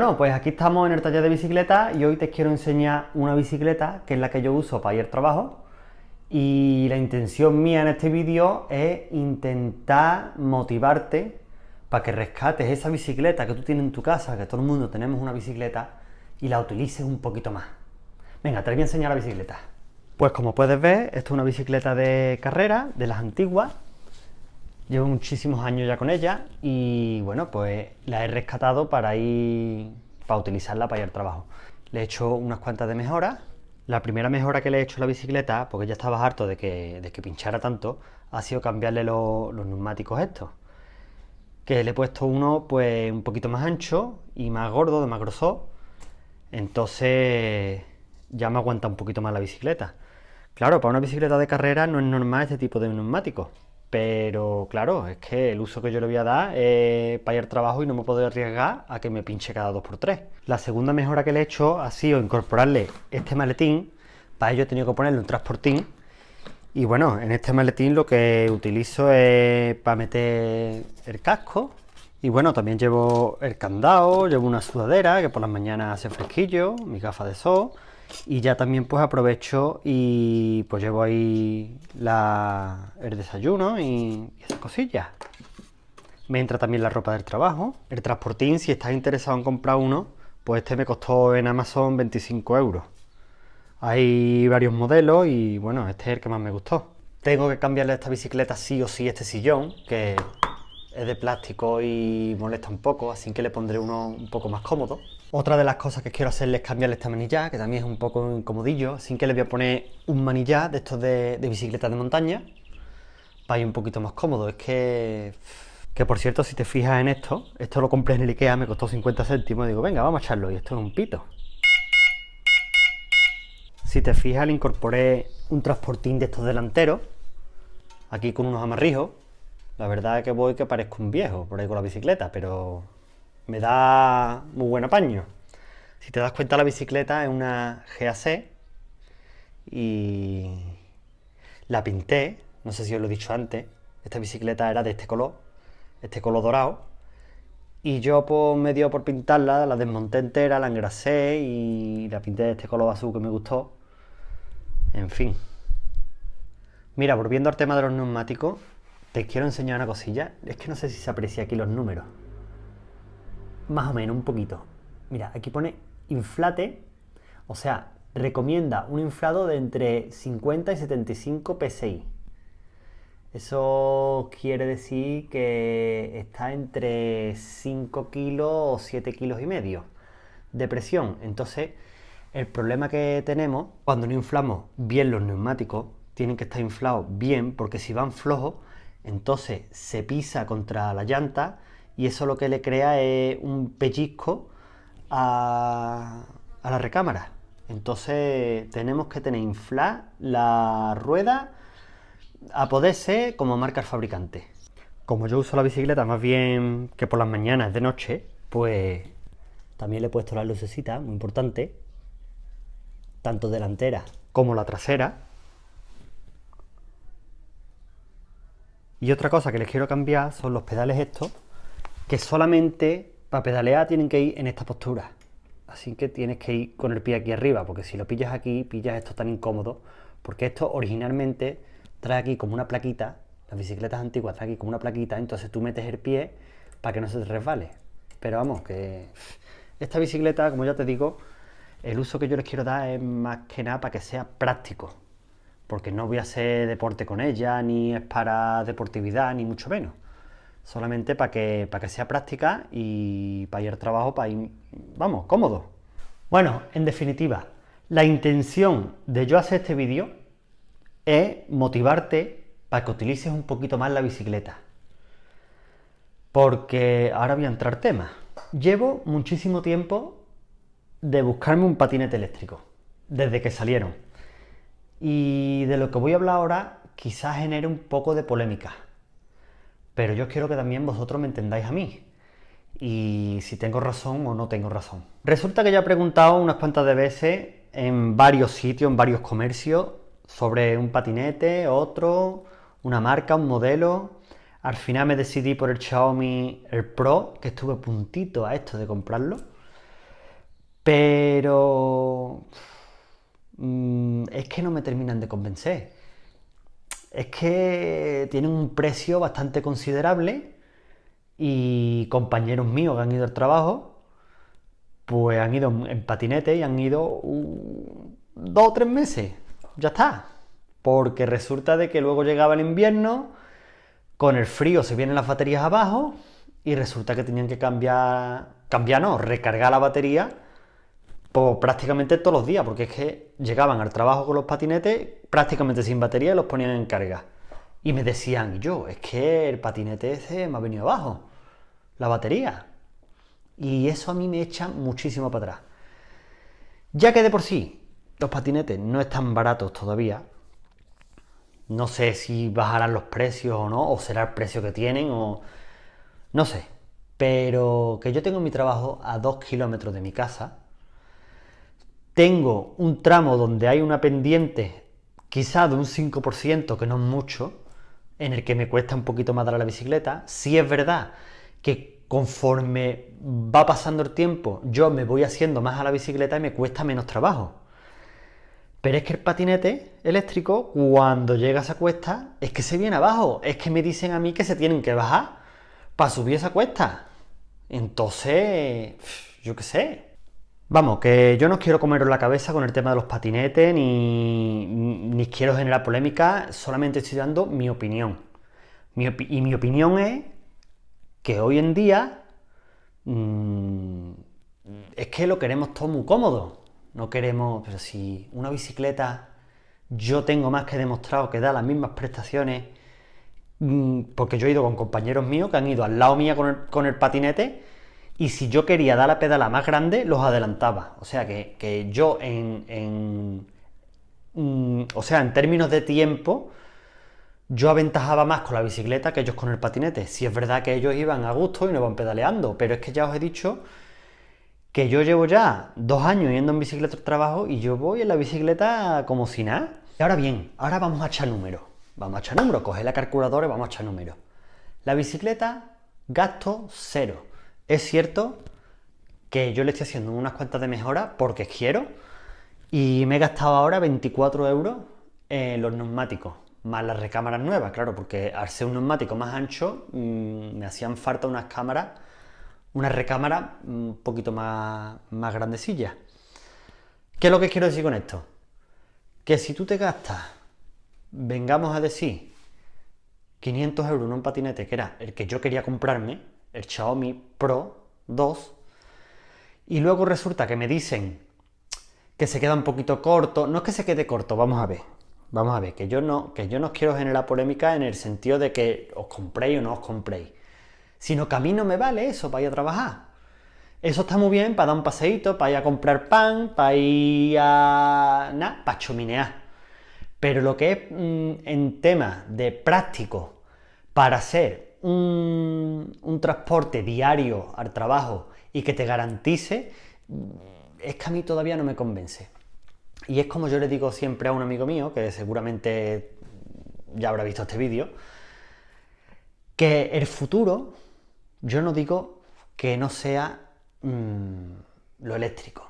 Bueno, pues aquí estamos en el taller de bicicleta y hoy te quiero enseñar una bicicleta que es la que yo uso para ir al trabajo y la intención mía en este vídeo es intentar motivarte para que rescates esa bicicleta que tú tienes en tu casa, que todo el mundo tenemos una bicicleta y la utilices un poquito más. Venga, te voy a enseñar la bicicleta. Pues como puedes ver, esto es una bicicleta de carrera, de las antiguas, Llevo muchísimos años ya con ella y bueno, pues la he rescatado para ir, para utilizarla para ir al trabajo. Le he hecho unas cuantas de mejoras. La primera mejora que le he hecho a la bicicleta, porque ya estaba harto de que, de que pinchara tanto, ha sido cambiarle los neumáticos estos. Que le he puesto uno pues un poquito más ancho y más gordo, de más grosor. Entonces ya me aguanta un poquito más la bicicleta. Claro, para una bicicleta de carrera no es normal este tipo de neumáticos pero claro, es que el uso que yo le voy a dar es para ir al trabajo y no me puedo arriesgar a que me pinche cada 2x3. La segunda mejora que le he hecho ha sido incorporarle este maletín. Para ello he tenido que ponerle un transportín. Y bueno, en este maletín lo que utilizo es para meter el casco. Y bueno, también llevo el candado, llevo una sudadera que por las mañanas hace fresquillo, mi gafa de sol y ya también pues aprovecho y pues llevo ahí el desayuno y, esas cosillas. Me entra también la ropa del trabajo. El transportín, si estás interesado en comprar uno, pues este me costó en Amazon 25 euros. Hay varios modelos y bueno, este es el que más me gustó. Tengo que cambiarle esta bicicleta sí o sí este sillón, que es de plástico y molesta un poco, así que le pondré uno un poco más cómodo. Otra de las cosas que quiero hacerle es cambiarle esta manilla, que también es un poco incomodillo, así que le voy a poner un manilla de estos de, bicicleta de montaña, para ir un poquito más cómodo. Es que, que por cierto, si te fijas en esto, esto lo compré en el Ikea, me costó 50 céntimos, digo, venga, vamos a echarlo, y esto es un pito. Si te fijas, le incorporé un transportín de estos delanteros, aquí con unos amarrijos, la verdad es que voy que parezco un viejo por ahí con la bicicleta, pero me da muy buen apaño. Si te das cuenta, la bicicleta es una GAC y la pinté, no sé si os lo he dicho antes, esta bicicleta era de este color, este color dorado, y yo pues me dio por pintarla, la desmonté entera, la engrasé y la pinté de este color azul que me gustó. En fin. Mira, volviendo al tema de los neumáticos, te quiero enseñar una cosilla. Es que no sé si se aprecia aquí los números. Más o menos, un poquito. Mira, aquí pone inflate, o sea, recomienda un inflado de entre 50 y 75 psi. Eso quiere decir que está entre 5 kilos o 7 kilos y medio de presión. Entonces, el problema que tenemos cuando no inflamos bien los neumáticos, tienen que estar inflados bien, porque si van flojos, entonces se pisa contra la llanta y eso lo que le crea es un pellizco a, la recámara. Entonces tenemos que tener inflar la rueda a poder ser como marca el fabricante. Como yo uso la bicicleta más bien que por las mañanas, de noche, pues también le he puesto la lucecita, muy importante, tanto delantera como la trasera, Y otra cosa que les quiero cambiar son los pedales estos, que solamente para pedalear tienen que ir en esta postura. Así que tienes que ir con el pie aquí arriba, porque si lo pillas aquí, pillas esto tan incómodo, porque esto originalmente trae aquí como una plaquita, las bicicletas antiguas traen aquí como una plaquita, entonces tú metes el pie para que no se te resbale. Pero vamos, que esta bicicleta, como ya te digo, el uso que yo les quiero dar es más que nada para que sea práctico, porque no voy a hacer deporte con ella, ni es para deportividad, ni mucho menos. Solamente para que, para que sea práctica y para ir al trabajo, para ir, vamos, cómodo. Bueno, en definitiva, la intención de yo hacer este vídeo es motivarte para que utilices un poquito más la bicicleta. Porque ahora voy a entrar tema. Llevo muchísimo tiempo de buscarme un patinete eléctrico, desde que salieron y de lo que voy a hablar ahora quizás genere un poco de polémica. Pero yo quiero que también vosotros me entendáis a mí. Y si tengo razón o no tengo razón. Resulta que ya he preguntado unas cuantas veces en varios sitios, en varios comercios, sobre un patinete, otro, una marca, un modelo. Al final me decidí por el Xiaomi el Pro, que estuve puntito a esto de comprarlo. Pero... Mm, es que no me terminan de convencer. Es que tienen un precio bastante considerable y compañeros míos que han ido al trabajo, pues han ido en patinete y han ido uh, dos o tres meses. Ya está. Porque resulta de que luego llegaba el invierno, con el frío se vienen las baterías abajo y resulta que tenían que cambiar, cambiar no, recargar la batería pues, prácticamente todos los días, porque es que llegaban al trabajo con los patinetes prácticamente sin batería y los ponían en carga. Y me decían, yo, es que el patinete ese me ha venido abajo, la batería. Y eso a mí me echa muchísimo para atrás. Ya que de por sí los patinetes no están baratos todavía, no sé si bajarán los precios o no, o será el precio que tienen, o no sé. Pero que yo tengo mi trabajo a dos kilómetros de mi casa, tengo un tramo donde hay una pendiente quizá de un 5%, que no es mucho, en el que me cuesta un poquito más dar a la bicicleta. Si es verdad que conforme va pasando el tiempo, yo me voy haciendo más a la bicicleta y me cuesta menos trabajo. Pero es que el patinete eléctrico, cuando llega a esa cuesta, es que se viene abajo. Es que me dicen a mí que se tienen que bajar para subir esa cuesta. Entonces, yo qué sé. Vamos, que yo no quiero comeros la cabeza con el tema de los patinetes, ni, ni quiero generar polémica, solamente estoy dando mi opinión. y mi opinión es que hoy en día mm, es que lo queremos todo muy cómodo. No queremos, pero si una bicicleta yo tengo más que demostrado que da las mismas prestaciones, mm, porque yo he ido con compañeros míos que han ido al lado mía con el, patinete, y si yo quería dar la pedala más grande, los adelantaba. O sea que, yo en, mm, o sea, en términos de tiempo, yo aventajaba más con la bicicleta que ellos con el patinete. Si es verdad que ellos iban a gusto y no van pedaleando, pero es que ya os he dicho que yo llevo ya dos años yendo en bicicleta al trabajo y yo voy en la bicicleta como si nada. Y ahora bien, ahora vamos a echar números. Vamos a echar números, coge la calculadora y vamos a echar números. La bicicleta, gasto cero. Es cierto que yo le estoy haciendo unas cuantas de mejora porque quiero y me he gastado ahora 24 euros en los neumáticos, más las recámaras nuevas, claro, porque al ser un neumático más ancho mm, me hacían falta unas cámaras una recámara un poquito más, más grandecilla. ¿Qué es lo que quiero decir con esto? Que si tú te gastas, vengamos a decir, 500 euros en un patinete, que era el que yo quería comprarme, el Xiaomi Pro 2, y luego resulta que me dicen que se queda un poquito corto, no es que se quede corto, vamos a ver, vamos a ver, que yo no, que yo no quiero generar polémica en el sentido de que os compréis o no os compréis sino que a mí no me vale eso para ir a trabajar. Eso está muy bien para dar un paseíto, para ir a comprar pan, para ir a... nada, para chuminear. Pero lo que es mm, en tema de práctico para hacer un, transporte diario al trabajo y que te garantice, es que a mí todavía no me convence. Y es como yo le digo siempre a un amigo mío, que seguramente ya habrá visto este vídeo, que el futuro yo no digo que no sea mm, lo eléctrico,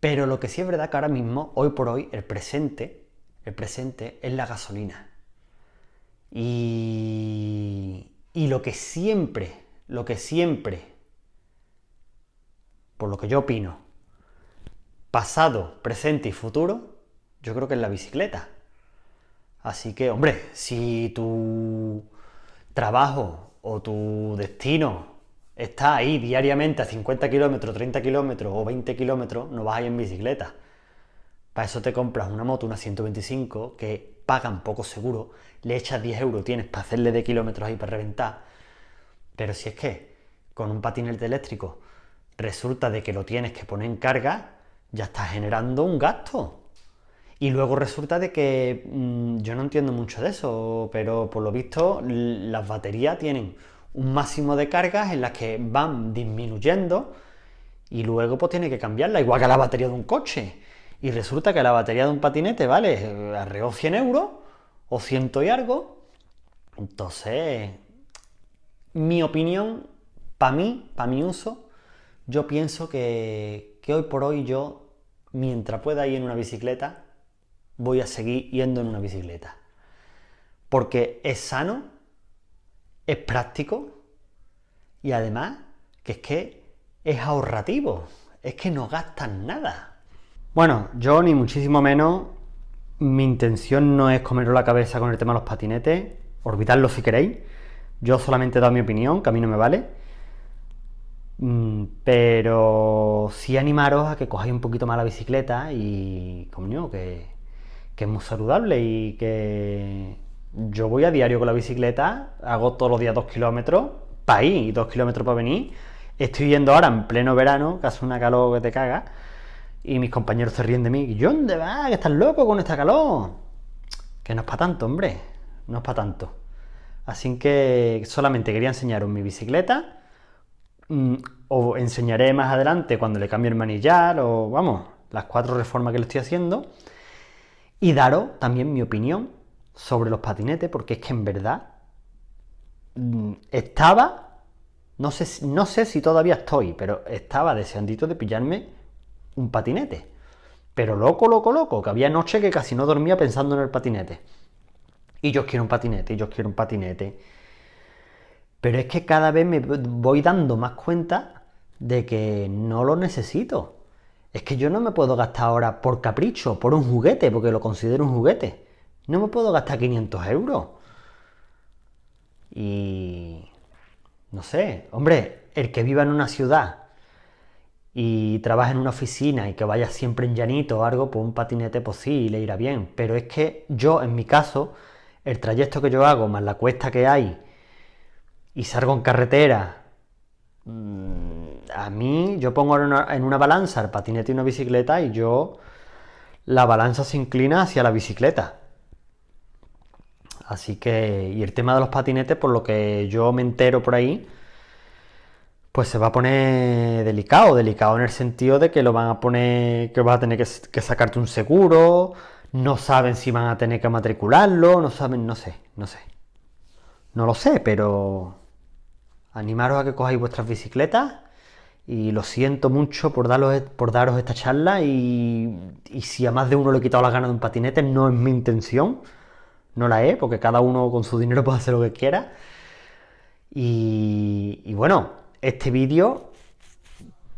pero lo que sí es verdad que ahora mismo, hoy por hoy, el presente, el presente es la gasolina. Y, y lo que siempre, lo que siempre, por lo que yo opino, pasado, presente y futuro, yo creo que es la bicicleta. Así que, hombre, si tu trabajo o tu destino está ahí diariamente a 50 kilómetros, 30 kilómetros o 20 kilómetros, no vas a ir en bicicleta. Para eso te compras una moto, una 125, que pagan poco seguro, le echas 10 euros, tienes para hacerle de kilómetros ahí para reventar. Pero si es que con un patinete eléctrico resulta de que lo tienes que poner en carga, ya estás generando un gasto. Y luego resulta de que mm, yo no entiendo mucho de eso, pero por lo visto las baterías tienen un máximo de cargas en las que van disminuyendo y luego pues tiene que cambiarla, igual que la batería de un coche. Y resulta que la batería de un patinete vale eh, alrededor 100 euros o ciento y algo. Entonces, mi opinión, para mí, para mi uso, yo pienso que, que hoy por hoy yo, mientras pueda ir en una bicicleta, voy a seguir yendo en una bicicleta. Porque es sano, es práctico y además que es que es ahorrativo, es que no gastan nada. Bueno, yo ni muchísimo menos, mi intención no es comeros la cabeza con el tema de los patinetes, olvidadlo si queréis, yo solamente he dado mi opinión, que a mí no me vale, mm, pero sí animaros a que cojáis un poquito más la bicicleta y, coño, que, que es muy saludable y que yo voy a diario con la bicicleta, hago todos los días dos kilómetros para ir y dos kilómetros para venir, Estoy yendo ahora en pleno verano, que hace una calor que te caga, y mis compañeros se ríen de mí. ¿Y dónde vas? ¿Que estás loco con esta calor? Que no es para tanto, hombre. No es para tanto. Así que solamente quería enseñaros mi bicicleta. Mm, os enseñaré más adelante cuando le cambie el manillar o, vamos, las cuatro reformas que le estoy haciendo. Y daros también mi opinión sobre los patinetes, porque es que en verdad mm, estaba no sé, no sé si todavía estoy, pero estaba deseandito de pillarme un patinete. Pero loco, loco, loco, que había noche que casi no dormía pensando en el patinete. Y yo quiero un patinete, y yo quiero un patinete. Pero es que cada vez me voy dando más cuenta de que no lo necesito. Es que yo no me puedo gastar ahora por capricho, por un juguete, porque lo considero un juguete. No me puedo gastar 500 euros. Y no sé, hombre, el que viva en una ciudad y trabaja en una oficina y que vaya siempre en llanito o algo, pues un patinete pues sí, le irá bien. Pero es que yo, en mi caso, el trayecto que yo hago, más la cuesta que hay, y salgo en carretera, mm, a mí, yo pongo en una, en una balanza el patinete y una bicicleta y yo, la balanza se inclina hacia la bicicleta. Así que, y el tema de los patinetes, por lo que yo me entero por ahí, pues se va a poner delicado, delicado en el sentido de que lo van a poner, que vas a tener que, sacarte un seguro, no saben si van a tener que matricularlo, no saben, no sé, no sé. No lo sé, pero animaros a que cojáis vuestras bicicletas y lo siento mucho por, daros, por daros esta charla y, y si a más de uno le he quitado las ganas de un patinete, no es mi intención no la he, porque cada uno con su dinero puede hacer lo que quiera. Y, bueno, este vídeo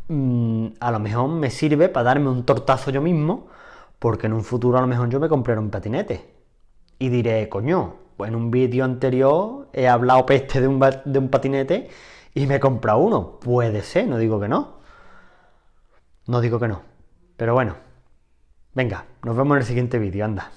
mm, a lo mejor me sirve para darme un tortazo yo mismo, porque en un futuro a lo mejor yo me compraré un patinete. Y diré, coño, pues en un vídeo anterior he hablado peste de un, de un patinete y me he comprado uno. Puede ser, no digo que no. No digo que no. Pero bueno, venga, nos vemos en el siguiente vídeo, anda.